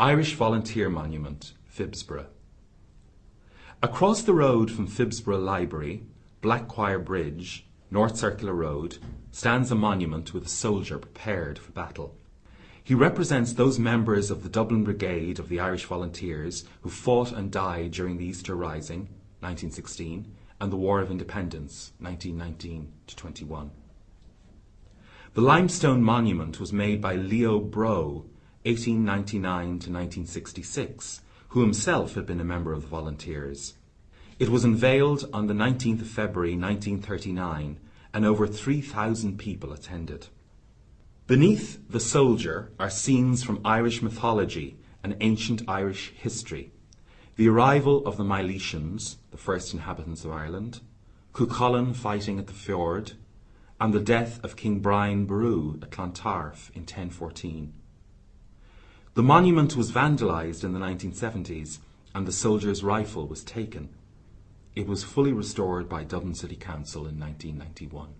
Irish Volunteer Monument, Phibsborough. Across the road from Phibsborough Library, Blaquiere Bridge, North Circular Road, stands a monument with a soldier prepared for battle. He represents those members of the Dublin Brigade of the Irish Volunteers who fought and died during the Easter Rising, 1916, and the War of Independence, 1919 to 21. The limestone monument was made by Leo Broe, 1899 to 1966, who himself had been a member of the Volunteers. It was unveiled on the 19th of February 1939 and over 3,000 people attended. Beneath the soldier are scenes from Irish mythology and ancient Irish history. The arrival of the Milesians, the first inhabitants of Ireland, Cuchulainn fighting at the ford, and the death of King Brian Boru at Clontarf in 1014. The monument was vandalised in the 1970s and the soldier's rifle was taken. It was fully restored by Dublin City Council in 1991.